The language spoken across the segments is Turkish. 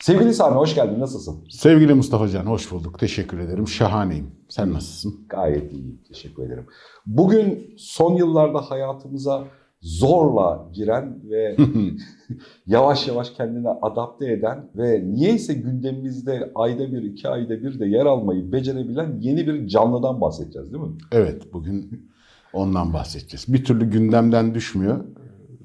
Sevgili Sami hoş geldin. Nasılsın? Sevgili Mustafa Can hoş bulduk. Teşekkür ederim. Şahaneyim. Sen nasılsın? Gayet iyiyim. Teşekkür ederim. Bugün son yıllarda hayatımıza zorla giren ve yavaş yavaş kendine adapte eden ve niyeyse gündemimizde ayda bir, iki ayda bir de yer almayı becerebilen yeni bir canlıdan bahsedeceğiz değil mi? Evet bugün ondan bahsedeceğiz. Bir türlü gündemden düşmüyor.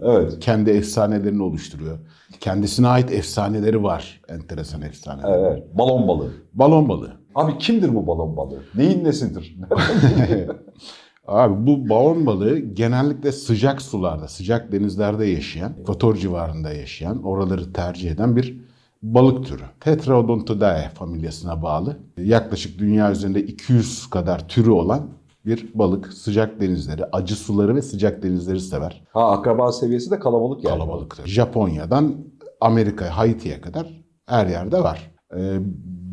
Evet. Kendi efsanelerini oluşturuyor. Kendisine ait efsaneleri var. Enteresan efsaneler. Evet. Balon balığı. Balon balığı. Abi kimdir bu balon balığı? Neyin nesidir? Abi bu balon balığı genellikle sıcak sularda, sıcak denizlerde yaşayan, ekvator civarında yaşayan, oraları tercih eden bir balık türü. Tetraodontidae familyasına bağlı. Yaklaşık dünya üzerinde 200 kadar türü olan bir balık. Sıcak denizleri, acı suları ve sıcak denizleri sever. ha akraba seviyesi de kalabalık yani. Kalabalıktır. Japonya'dan Amerika, Haiti'ye kadar her yerde var. Ee,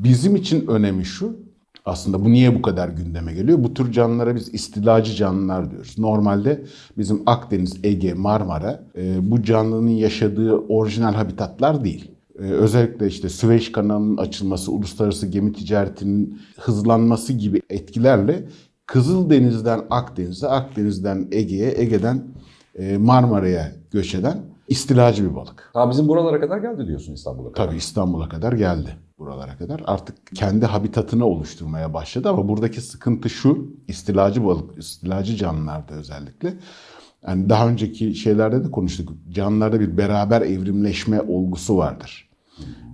bizim için önemi şu, aslında bu niye bu kadar gündeme geliyor? Bu tür canlılara biz istilacı canlılar diyoruz. Normalde bizim Akdeniz, Ege, Marmara e, bu canlının yaşadığı orijinal habitatlar değil. E, özellikle işte Süveyş kanalının açılması, uluslararası gemi ticaretinin hızlanması gibi etkilerle Kızıldeniz'den Akdeniz'e, Akdeniz'den Ege'ye, Ege'den e, Marmara'ya göç eden istilacı bir balık. Ha bizim buralara kadar geldi diyorsun İstanbul'a kadar. Tabii İstanbul'a kadar geldi buralara kadar. Artık kendi habitatını oluşturmaya başladı ama buradaki sıkıntı şu, istilacı balık, istilacı canlılarda özellikle. Yani daha önceki şeylerde de konuştuk. Canlılarda bir beraber evrimleşme olgusu vardır.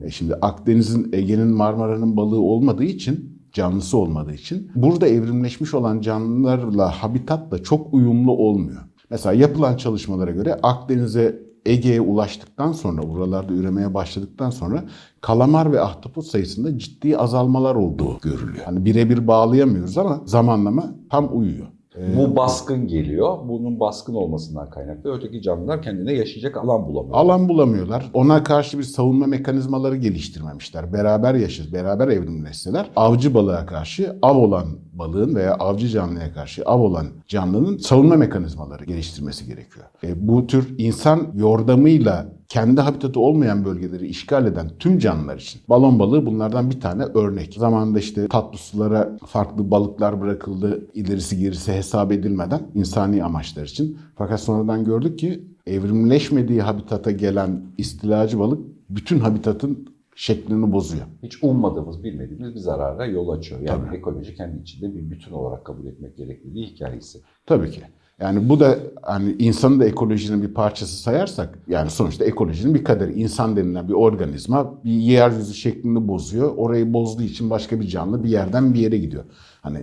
E şimdi Akdeniz'in, Ege'nin, Marmara'nın balığı olmadığı için, canlısı olmadığı için burada evrimleşmiş olan canlılarla, habitatla çok uyumlu olmuyor. Mesela yapılan çalışmalara göre Akdeniz'e Ege'ye ulaştıktan sonra, buralarda üremeye başladıktan sonra kalamar ve ahtapot sayısında ciddi azalmalar olduğu görülüyor. Hani birebir bağlayamıyoruz ama zamanlama tam uyuyor. Bu baskın geliyor. Bunun baskın olmasından kaynaklı öteki canlılar kendine yaşayacak alan bulamıyor. Alan bulamıyorlar. Ona karşı bir savunma mekanizmaları geliştirmemişler. Beraber yaşır, beraber evrimleşseler avcı balığa karşı av olan balığın veya avcı canlıya karşı av olan canlının savunma mekanizmaları geliştirmesi gerekiyor. E, bu tür insan yordamıyla kendi habitatı olmayan bölgeleri işgal eden tüm canlılar için balon balığı bunlardan bir tane örnek. Zamanında işte tatlı sulara farklı balıklar bırakıldı ilerisi gerisi hesap edilmeden insani amaçlar için. Fakat sonradan gördük ki evrimleşmediği habitata gelen istilacı balık bütün habitatın şeklini bozuyor. Hiç ummadığımız, bilmediğimiz bir zarara yol açıyor. Yani Tabii. ekoloji kendi içinde bir bütün olarak kabul etmek gerektiği hikayesi. Tabii ki. Yani bu da hani insanı da ekolojinin bir parçası sayarsak yani sonuçta ekolojinin bir kaderi. İnsan denilen bir organizma bir yeryüzü şeklini bozuyor. Orayı bozduğu için başka bir canlı bir yerden bir yere gidiyor. Hani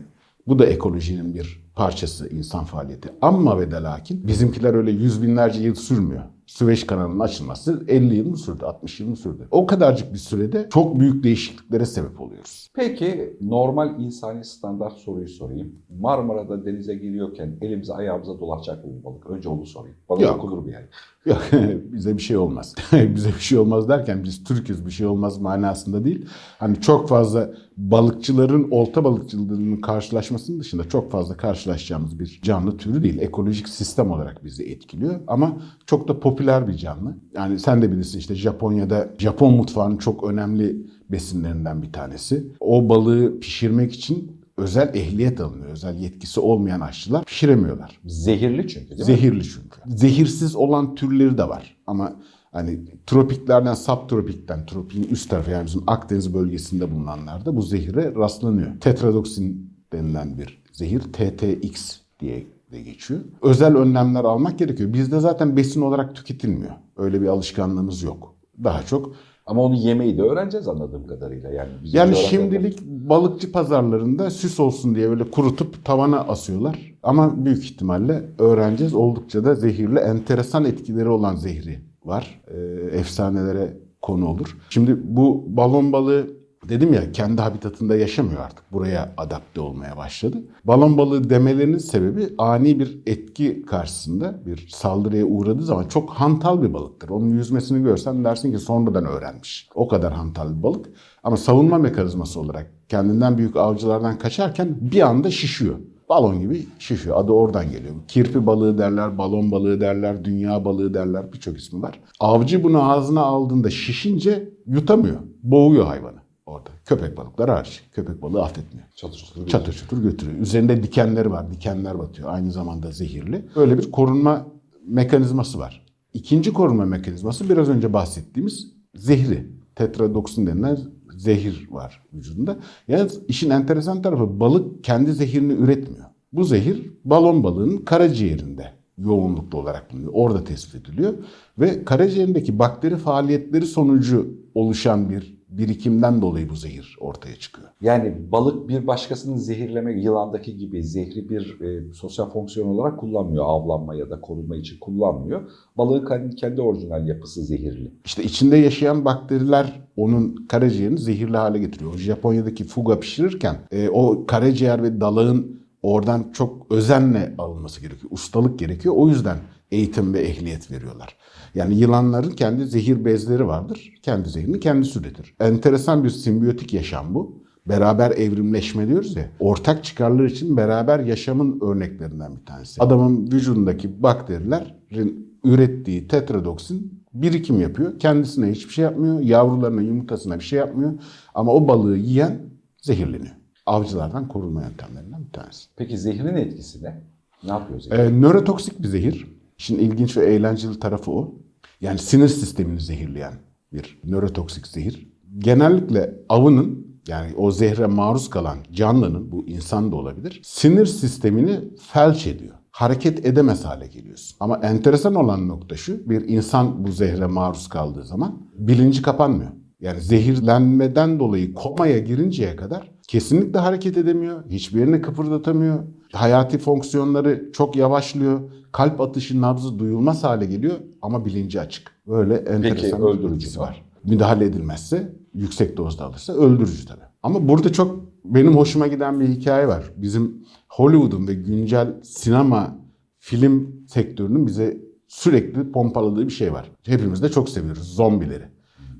bu da ekolojinin bir parçası insan faaliyeti. Ama ve de lakin bizimkiler öyle yüz binlerce yıl sürmüyor. Süveyş kanalının açılması 50 yıl mı sürdü, 60 yıl mı sürdü? O kadarcık bir sürede çok büyük değişikliklere sebep oluyoruz. Peki normal insani standart soruyu sorayım. Marmara'da denize giriyorken elimize ayağımıza dolaşacak mı balık? Önce onu sorayım. Bana Yok. dokunur mu yani? Yok bize bir şey olmaz. bize bir şey olmaz derken biz Türk'üz bir şey olmaz manasında değil. Hani çok fazla balıkçıların olta balıkçılığının karşılaşmasının dışında çok fazla karşılaşacağımız bir canlı türü değil. Ekolojik sistem olarak bizi etkiliyor ama çok da popüler bir canlı. Yani sen de bilirsin işte Japonya'da Japon mutfağının çok önemli besinlerinden bir tanesi. O balığı pişirmek için özel ehliyet alınıyor. Özel yetkisi olmayan aşçılar pişiremiyorlar. Zehirli çünkü değil mi? Zehirli çünkü. Zehirsiz olan türleri de var. Ama hani tropiklerden, subtropikten, tropiğin üst tarafı yani bizim Akdeniz bölgesinde bulunanlarda bu zehire rastlanıyor. Tetradoksin denilen bir zehir TTX diye de geçiyor. Özel önlemler almak gerekiyor. Bizde zaten besin olarak tüketilmiyor. Öyle bir alışkanlığımız yok. Daha çok Ama onu yemeyi de öğreneceğiz anladığım kadarıyla. Yani, yani şimdilik balıkçı pazarlarında süs olsun diye böyle kurutup tavana asıyorlar. Ama büyük ihtimalle öğreneceğiz. Oldukça da zehirli, enteresan etkileri olan zehri var. Ee, efsanelere konu olur. Şimdi bu balon balığı dedim ya kendi habitatında yaşamıyor artık. Buraya adapte olmaya başladı. Balon balığı demelerinin sebebi ani bir etki karşısında bir saldırıya uğradığı zaman çok hantal bir balıktır. Onun yüzmesini görsen dersin ki sonradan öğrenmiş. O kadar hantal bir balık. Ama savunma mekanizması olarak kendinden büyük avcılardan kaçarken bir anda şişiyor. Balon gibi şişiyor. Adı oradan geliyor. Kirpi balığı derler, balon balığı derler, dünya balığı derler. Birçok ismi var. Avcı bunu ağzına aldığında şişince yutamıyor. Boğuyor hayvanı orada. Köpek balıkları hariç. Köpek balığı affetmiyor. Çatır çatır. Çatır çatır götürüyor. Üzerinde dikenleri var. Dikenler batıyor. Aynı zamanda zehirli. Böyle bir korunma mekanizması var. İkinci korunma mekanizması biraz önce bahsettiğimiz zehri. Tetradoksin denilen zehir var vücudunda. Yalnız işin enteresan tarafı balık kendi zehirini üretmiyor. Bu zehir balon balığının karaciğerinde yoğunluklu olarak bulunuyor. Orada tespit ediliyor. Ve karaciğerindeki bakteri faaliyetleri sonucu oluşan bir birikimden dolayı bu zehir ortaya çıkıyor. Yani balık bir başkasının zehirleme, yılandaki gibi zehri bir e, sosyal fonksiyon olarak kullanmıyor. Avlanma ya da korunma için kullanmıyor. Balığın kendi, orijinal yapısı zehirli. İşte içinde yaşayan bakteriler onun karaciğerini zehirli hale getiriyor. Japonya'daki fuga pişirirken e, o karaciğer ve dalağın oradan çok özenle alınması gerekiyor. Ustalık gerekiyor. O yüzden eğitim ve ehliyet veriyorlar. Yani yılanların kendi zehir bezleri vardır. Kendi zehrini kendisi üretir. Enteresan bir simbiyotik yaşam bu. Beraber evrimleşme diyoruz ya. Ortak çıkarlar için beraber yaşamın örneklerinden bir tanesi. Adamın vücudundaki bakterilerin ürettiği tetradoksin birikim yapıyor. Kendisine hiçbir şey yapmıyor. Yavrularına, yumurtasına bir şey yapmıyor. Ama o balığı yiyen zehirleniyor. Avcılardan korunma yöntemlerinden bir tanesi. Peki zehrin etkisi ne? Ne yapıyor zehir? Ee, nörotoksik bir zehir. İşin ilginç ve eğlenceli tarafı o. Yani sinir sistemini zehirleyen bir nörotoksik zehir. Genellikle avının yani o zehre maruz kalan canlının bu insan da olabilir. Sinir sistemini felç ediyor. Hareket edemez hale geliyorsun. Ama enteresan olan nokta şu. Bir insan bu zehre maruz kaldığı zaman bilinci kapanmıyor. Yani zehirlenmeden dolayı komaya girinceye kadar kesinlikle hareket edemiyor. Hiçbir yerini kıpırdatamıyor. Hayati fonksiyonları çok yavaşlıyor. Kalp atışı, nabzı duyulmaz hale geliyor ama bilinci açık. Böyle enteresan bir öldürücü etkisi mü? var. Müdahale edilmezse, yüksek dozda alırsa öldürücü tabii. Ama burada çok benim hoşuma giden bir hikaye var. Bizim Hollywood'un ve güncel sinema film sektörünün bize sürekli pompaladığı bir şey var. Hepimiz de çok seviyoruz zombileri.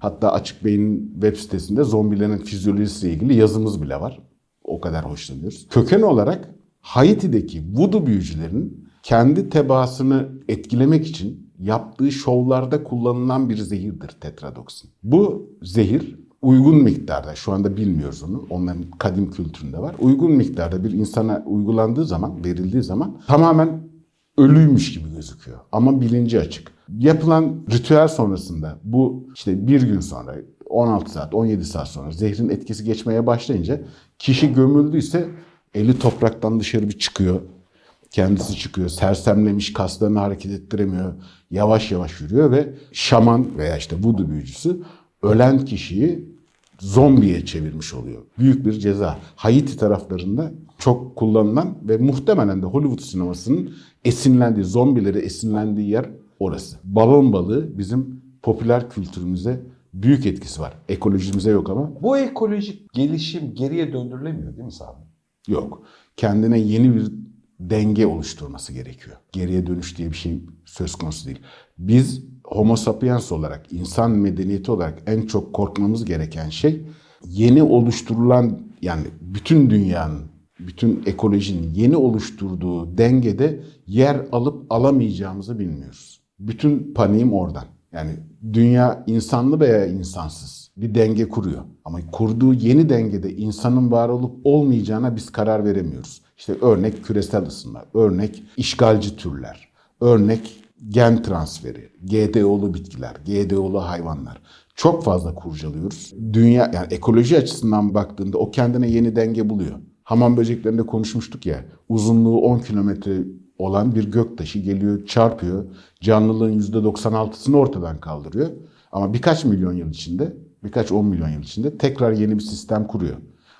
Hatta Açık Bey'in web sitesinde zombilerin fizyolojisiyle ilgili yazımız bile var. O kadar hoşlanıyoruz. Köken olarak Haiti'deki voodoo büyücülerin kendi tebaasını etkilemek için yaptığı şovlarda kullanılan bir zehirdir tetradoksin. Bu zehir uygun miktarda, şu anda bilmiyoruz onu, onların kadim kültüründe var. Uygun miktarda bir insana uygulandığı zaman, verildiği zaman tamamen ölüymüş gibi gözüküyor. Ama bilinci açık. Yapılan ritüel sonrasında bu işte bir gün sonra 16 saat 17 saat sonra zehrin etkisi geçmeye başlayınca kişi gömüldüyse eli topraktan dışarı bir çıkıyor. Kendisi çıkıyor. Sersemlemiş kaslarını hareket ettiremiyor. Yavaş yavaş yürüyor ve şaman veya işte voodoo büyücüsü ölen kişiyi zombiye çevirmiş oluyor. Büyük bir ceza. Haiti taraflarında çok kullanılan ve muhtemelen de Hollywood sinemasının esinlendiği, zombileri esinlendiği yer orası. Balon balığı bizim popüler kültürümüze büyük etkisi var. Ekolojimize yok ama Bu ekolojik gelişim geriye döndürülemiyor değil mi Sami? yok. Kendine yeni bir denge oluşturması gerekiyor. Geriye dönüş diye bir şey söz konusu değil. Biz homo sapiens olarak, insan medeniyeti olarak en çok korkmamız gereken şey yeni oluşturulan yani bütün dünyanın, bütün ekolojinin yeni oluşturduğu dengede yer alıp alamayacağımızı bilmiyoruz. Bütün paniğim oradan. Yani dünya insanlı veya insansız bir denge kuruyor. Ama kurduğu yeni dengede insanın var olup olmayacağına biz karar veremiyoruz. İşte örnek küresel ısınma, örnek işgalci türler, örnek gen transferi, GDO'lu bitkiler, GDO'lu hayvanlar. Çok fazla kurcalıyoruz. Dünya yani ekoloji açısından baktığında o kendine yeni denge buluyor. Hamam böceklerinde konuşmuştuk ya. Uzunluğu 10 kilometre olan bir göktaşı geliyor, çarpıyor. Canlılığın %96'sını ortadan kaldırıyor. Ama birkaç milyon yıl içinde, birkaç 10 milyon yıl içinde tekrar yeni bir sistem kuruyor.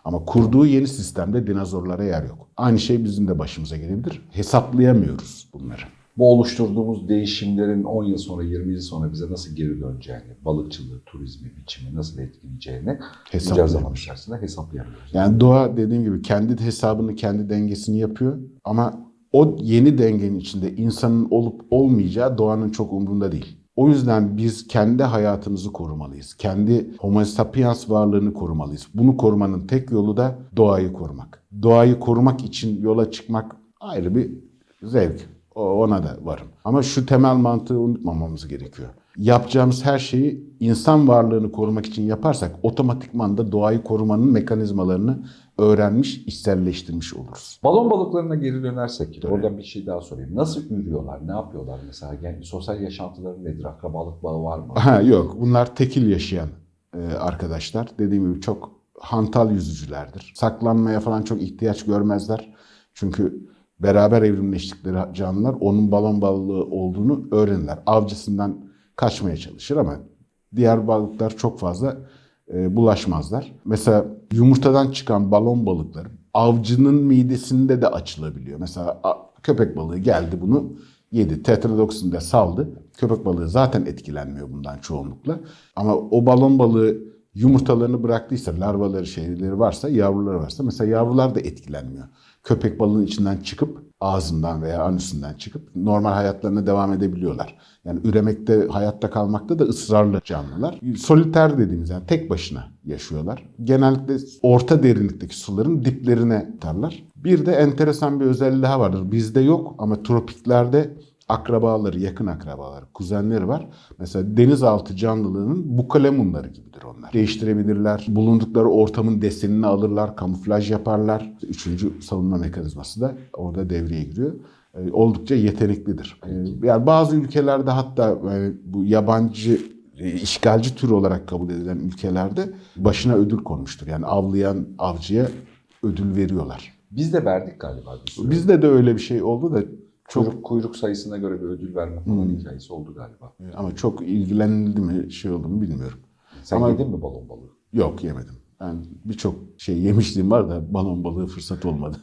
Ama kurduğu yeni sistemde dinozorlara yer yok. Aynı şey bizim de başımıza gelebilir. Hesaplayamıyoruz bunları. bu oluşturduğumuz değişimlerin 10 yıl sonra, 20 yıl sonra bize nasıl geri döneceğini, balıkçılığı, turizmi, biçimi nasıl etkileyeceğini bunca zaman içerisinde hesaplayamıyoruz. Yani doğa dediğim gibi kendi hesabını, kendi dengesini yapıyor ama o yeni dengenin içinde insanın olup olmayacağı doğanın çok umrunda değil. O yüzden biz kendi hayatımızı korumalıyız. Kendi homo sapiens varlığını korumalıyız. Bunu korumanın tek yolu da doğayı korumak. Doğayı korumak için yola çıkmak ayrı bir zevk. Ona da varım. Ama şu temel mantığı unutmamamız gerekiyor. Yapacağımız her şeyi insan varlığını korumak için yaparsak otomatikman da doğayı korumanın mekanizmalarını öğrenmiş, içselleştirmiş oluruz. Balon balıklarına geri dönersek, oradan bir şey daha sorayım. Nasıl ürüyorlar, ne yapıyorlar mesela? Yani sosyal yaşantıları nedir? Akrabalık bağı var mı? Ha, yok bunlar tekil yaşayan e, arkadaşlar. Dediğim gibi çok hantal yüzücülerdir. Saklanmaya falan çok ihtiyaç görmezler. Çünkü beraber evrimleştikleri canlılar onun balon balığı olduğunu öğrenirler. Avcısından kaçmaya çalışır ama diğer balıklar çok fazla e, bulaşmazlar. Mesela yumurtadan çıkan balon balıkları avcının midesinde de açılabiliyor. Mesela köpek balığı geldi bunu yedi. Tetradoksin de saldı. Köpek balığı zaten etkilenmiyor bundan çoğunlukla. Ama o balon balığı yumurtalarını bıraktıysa, larvaları şeyleri varsa, yavruları varsa mesela yavrular da etkilenmiyor. Köpek balığının içinden çıkıp ağzından veya anüsünden çıkıp normal hayatlarına devam edebiliyorlar. Yani üremekte, hayatta kalmakta da ısrarlı canlılar. Soliter dediğimiz yani tek başına yaşıyorlar. Genellikle orta derinlikteki suların diplerine tutarlar. Bir de enteresan bir özelliği daha vardır. Bizde yok ama tropiklerde akrabaları, yakın akrabaları, kuzenleri var. Mesela denizaltı canlılığının bukalemunları gibidir onlar. Değiştirebilirler. Bulundukları ortamın desenini alırlar, kamuflaj yaparlar. Üçüncü savunma mekanizması da orada devreye giriyor. Ee, Oldukça yeteneklidir. Ee, Yani bazı ülkelerde hatta bu yabancı e, işgalci tür olarak kabul edilen ülkelerde başına ödül konmuştur. Yani avlayan avcıya ödül veriyorlar. Biz de verdik galiba. Bizde de öyle bir şey oldu da çok Kuyruk, kuyruk sayısına göre bir ödül verme falan Hmm. hikayesi oldu galiba. ama çok ilgilenildi mi şey oldu mu bilmiyorum. Sen Ama- yedin mi balon balığı? Yok yemedim. Ben birçok şey yemişliğim var da balon balığı fırsat olmadı.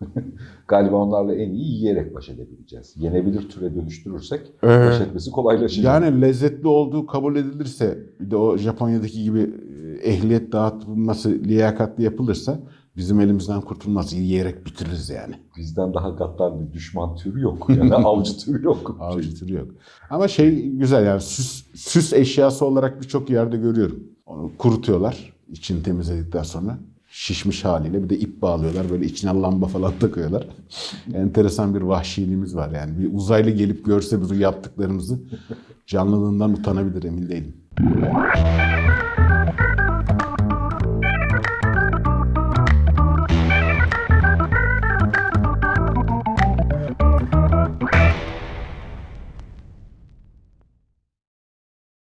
Galiba onlarla en iyi yiyerek baş edebileceğiz. Yenebilir türe dönüştürürsek Ee, baş etmesi kolaylaşacak. Yani lezzetli olduğu kabul edilirse bir de o Japonya'daki gibi e, ehliyet dağıtılması liyakatli yapılırsa bizim elimizden kurtulmaz. Yiyerek bitiririz yani. Bizden daha gaddar bir düşman türü yok. Yani avcı türü yok. Avcı türü yok. Ama şey güzel yani süs, süs eşyası olarak birçok yerde görüyorum. Onu kurutuyorlar içini temizledikten sonra. Şişmiş haliyle bir de ip bağlıyorlar. Böyle içine lamba falan takıyorlar. Enteresan bir vahşiliğimiz var yani. Bir uzaylı gelip görse bizim yaptıklarımızı canlılığından utanabilir emin değilim.